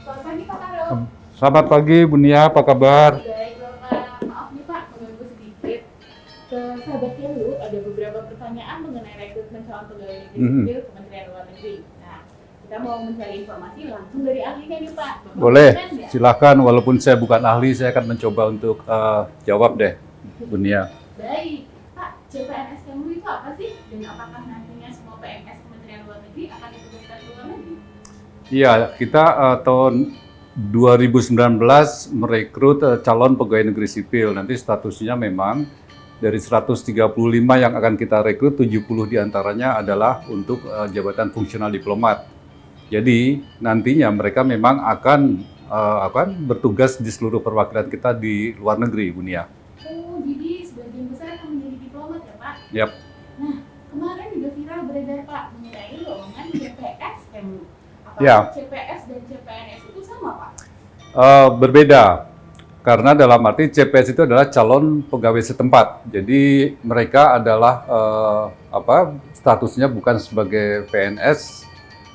Selamat pagi Pak Karo. Selamat pagi Bu Nia, apa kabar? Baik Bapak, maaf nih Pak mengganggu sedikit. Ke sahabat Kelu ada beberapa pertanyaan mengenai rekrutmen calon pegawai negeri Mhm. sipil Kementerian Luar Negeri. Nah, kita mau mencari informasi langsung dari ahlinya nih Pak. Bapak Boleh, nggak? silakan. Walaupun saya bukan ahli, saya akan mencoba untuk eh, jawab deh, Bu Nia. Baik, Pak, CPNS Iya, kita eh, tahun 2019 merekrut eh, calon pegawai negeri sipil. Nanti statusnya memang dari 135 yang akan kita rekrut, 70 di antaranya adalah untuk eh, jabatan fungsional diplomat. Jadi nantinya mereka memang akan eh, akan bertugas di seluruh perwakilan kita di luar negeri, Bu Nia. Oh, jadi sebagian besar akan menjadi diplomat ya Pak? Yap. Ya. CPS dan CPNS itu sama Pak? Eh, berbeda karena dalam arti CPS itu adalah calon pegawai setempat. Jadi mereka adalah eh, apa statusnya bukan sebagai PNS,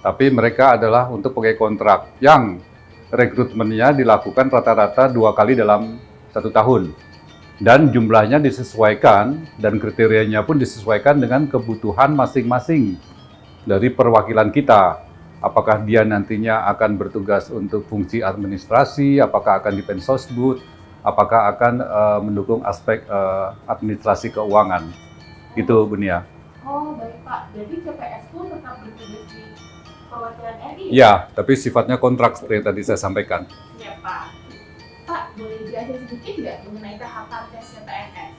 tapi mereka adalah untuk pegawai kontrak yang rekrutmennya dilakukan rata-rata dua kali dalam satu tahun dan jumlahnya disesuaikan dan kriterianya pun disesuaikan dengan kebutuhan masing-masing dari perwakilan kita apakah dia nantinya akan bertugas untuk fungsi administrasi, apakah akan di Pensosbud, apakah akan eh, mendukung aspek eh, administrasi keuangan. Itu Bunia. Oh, baik Pak. Jadi CPS pun tetap bertugas di perwakilan RI? Ya, tapi sifatnya kontrak seperti yang tadi saya sampaikan. Ya, Pak. Pak, boleh dijelasin sedikit nggak mengenai tahapan tes CPNS?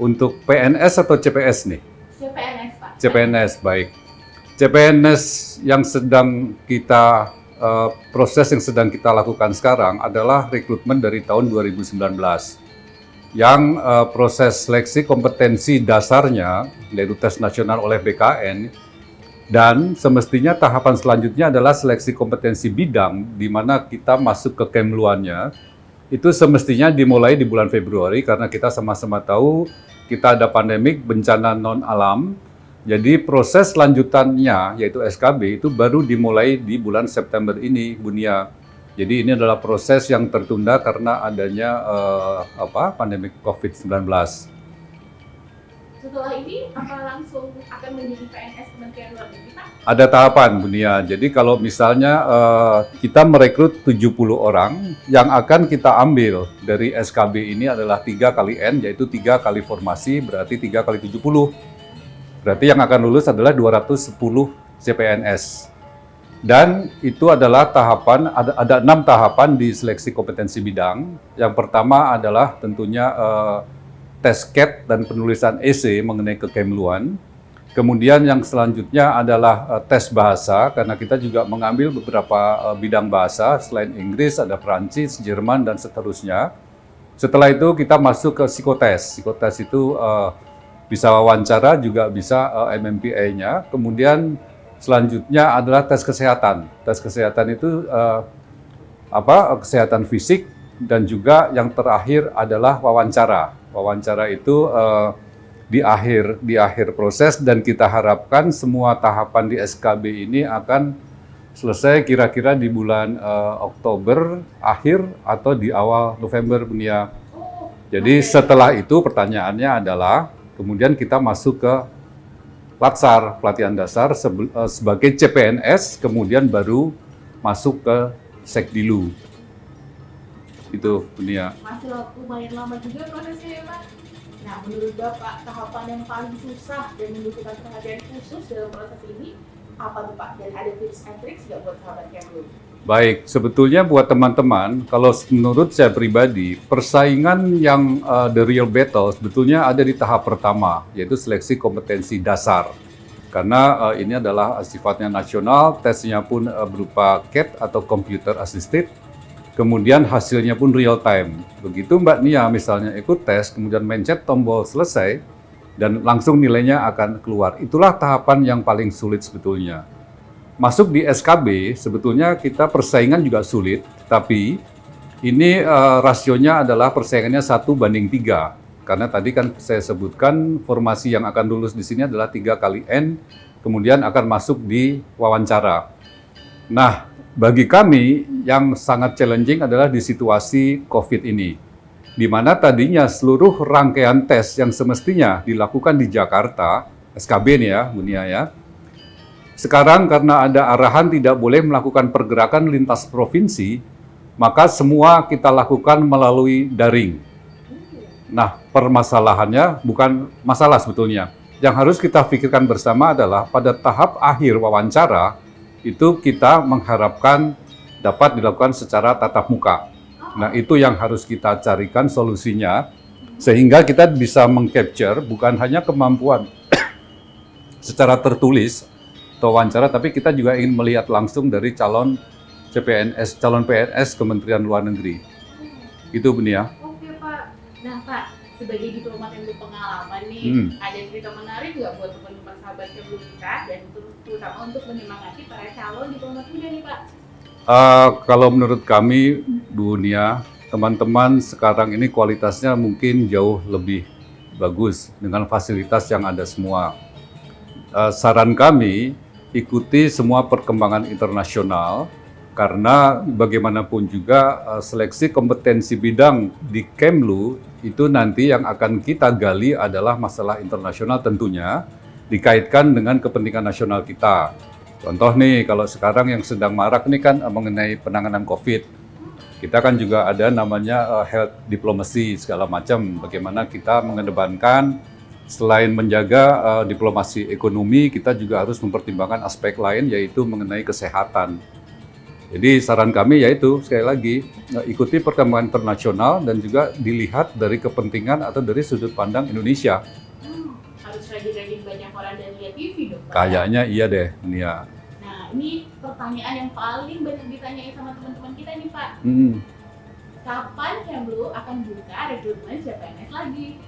Untuk PNS atau CPS nih? CPNS, Pak. CPNS, baik. CPNS yang sedang kita eh, proses yang sedang kita lakukan sekarang adalah rekrutmen dari tahun 2019 yang eh, proses seleksi kompetensi dasarnya yaitu tes nasional oleh BKN dan semestinya tahapan selanjutnya adalah seleksi kompetensi bidang di mana kita masuk ke Kemluannya itu semestinya dimulai di bulan Februari karena kita sama-sama tahu kita ada pandemik bencana non alam jadi proses lanjutannya yaitu SKB itu baru dimulai di bulan September ini, Bunia. Jadi ini adalah proses yang tertunda karena adanya eh, apa pandemi COVID-19. Setelah ini, apa langsung akan menjadi PNS Kementerian Luar Negeri? Ada tahapan, Bunia. Jadi kalau misalnya eh, kita merekrut 70 orang, yang akan kita ambil dari SKB ini adalah 3 kali N, yaitu 3 kali formasi, berarti 3 kali 70. Berarti yang akan lulus adalah 210 CPNS. Dan itu adalah tahapan, ada, ada enam tahapan di seleksi kompetensi bidang. Yang pertama adalah tentunya eh, tes CAT dan penulisan essay mengenai kekemluan. Kemudian yang selanjutnya adalah eh, tes bahasa, karena kita juga mengambil beberapa eh, bidang bahasa, selain Inggris ada Perancis, Jerman, dan seterusnya. Setelah itu kita masuk ke psikotes. Psikotes itu eh, bisa wawancara, juga bisa eh, MMPA-nya. Kemudian selanjutnya adalah tes kesehatan. Tes kesehatan itu eh, apa? Kesehatan fisik dan juga yang terakhir adalah wawancara. Wawancara itu eh, di akhir di akhir proses dan kita harapkan semua tahapan di SKB ini akan selesai kira-kira di bulan eh, Oktober akhir atau di awal November Bunia. Jadi setelah itu pertanyaannya adalah kemudian kita masuk ke Latsar pelatihan dasar eh, sebagai CPNS kemudian baru masuk ke Sekdilu. Itu Bunia. masih lumayan lama juga prosesnya ya, Pak? Nah, menurut Bapak, tahapan yang paling susah dan membutuhkan perhatian khusus dalam proses ini apa tuh Pak? Dan ada tips and tricks nggak buat sahabat Kemlu? Baik, sebetulnya buat teman-teman, kalau menurut saya pribadi, persaingan yang uh, the real battle sebetulnya ada di tahap pertama, yaitu seleksi kompetensi dasar. Karena uh, ini adalah sifatnya nasional, tesnya pun uh, berupa CAT atau Computer Assisted, kemudian hasilnya pun real time. Begitu Mbak Nia misalnya ikut tes, kemudian mencet tombol selesai, dan langsung nilainya akan keluar. Itulah tahapan yang paling sulit sebetulnya masuk di SKB sebetulnya kita persaingan juga sulit, tapi ini eh, rasionya adalah persaingannya satu banding tiga. Karena tadi kan saya sebutkan formasi yang akan lulus di sini adalah tiga kali N, kemudian akan masuk di wawancara. Nah, bagi kami yang sangat challenging adalah di situasi COVID ini, di mana tadinya seluruh rangkaian tes yang semestinya dilakukan di Jakarta, SKB nih ya, Bunia ya, sekarang karena ada arahan tidak boleh melakukan pergerakan lintas provinsi, maka semua kita lakukan melalui daring. Nah, permasalahannya bukan masalah sebetulnya. Yang harus kita pikirkan bersama adalah pada tahap akhir wawancara, itu kita mengharapkan dapat dilakukan secara tatap muka. Nah, itu yang harus kita carikan solusinya, sehingga kita bisa mengcapture bukan hanya kemampuan secara tertulis atau wawancara, tapi kita juga ingin melihat langsung dari calon CPNS, calon PNS Kementerian Luar Negeri. Itu Benia. Oke Pak. Nah Pak, sebagai diplomat yang berpengalaman nih, Hmm. ada cerita menarik nggak buat teman-teman sahabat Kemlu kita dan terutama untuk menyemangati para calon diplomat muda nih Pak? Uh, kalau menurut kami, dunia teman-teman sekarang ini kualitasnya mungkin jauh lebih bagus dengan fasilitas yang ada semua. Uh, saran kami, ikuti semua perkembangan internasional karena bagaimanapun juga uh, seleksi kompetensi bidang di Kemlu itu nanti yang akan kita gali adalah masalah internasional tentunya dikaitkan dengan kepentingan nasional kita. Contoh nih, kalau sekarang yang sedang marak ini kan eh, mengenai penanganan COVID. Kita kan juga ada namanya eh, health diplomacy segala macam. Bagaimana kita mengedepankan selain menjaga eh, diplomasi ekonomi, kita juga harus mempertimbangkan aspek lain yaitu mengenai kesehatan. Jadi saran kami yaitu sekali lagi eh, ikuti perkembangan internasional dan juga dilihat dari kepentingan atau dari sudut pandang Indonesia. Hmm, harus rajin-rajin banyak orang dan lihat TV dong Pak. Kayaknya iya deh, Nia. Nah ini pertanyaan yang paling banyak ditanyain sama teman-teman kita nih Pak. Hmm. Kapan Kemlu akan buka rekrutmen CPNS lagi?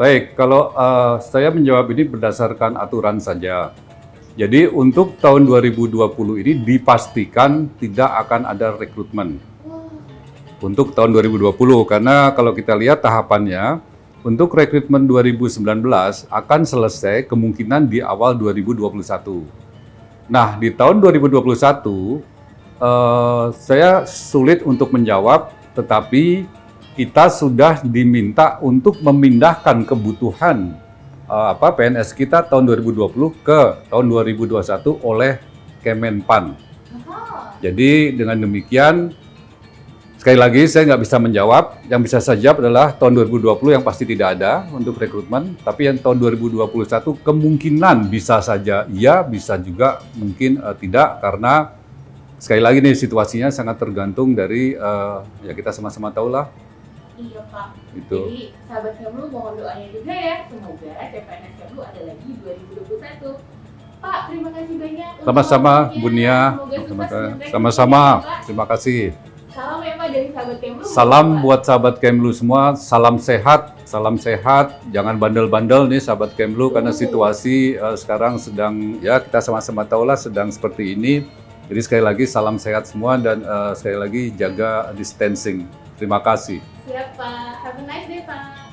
Baik, kalau eh, saya menjawab ini berdasarkan aturan saja. Jadi untuk tahun 2020 ini dipastikan tidak akan ada rekrutmen untuk tahun 2020 karena kalau kita lihat tahapannya untuk rekrutmen 2019 akan selesai kemungkinan di awal 2021. Nah, di tahun 2021 eh, saya sulit untuk menjawab tetapi kita sudah diminta untuk memindahkan kebutuhan eh, apa PNS kita tahun 2020 ke tahun 2021 oleh Kemenpan. Jadi dengan demikian sekali lagi saya nggak bisa menjawab. Yang bisa saya jawab adalah tahun 2020 yang pasti tidak ada untuk rekrutmen, tapi yang tahun 2021 kemungkinan bisa saja iya, bisa juga mungkin eh, tidak karena sekali lagi nih situasinya sangat tergantung dari eh, ya kita sama-sama tahu lah Iya Pak. itu. Jadi sahabat Kemlu mohon doanya juga ya, semoga CPNS Kemlu ada lagi 2021. Pak, terima kasih banyak. Sama-sama waktunya. Bu Nia, Semoga sukses Sama- dengan sama-sama. Terima kasih. Salam ya Pak dari sahabat Kemlu. Salam Pak. buat sahabat Kemlu semua, salam sehat, salam sehat, jangan bandel-bandel nih sahabat Kemlu karena situasi eh, sekarang sedang ya kita sama-sama tahu lah sedang seperti ini. Jadi sekali lagi salam sehat semua dan eh, sekali lagi jaga distancing. Terima kasih. Siap Pak. Have a nice day Pak.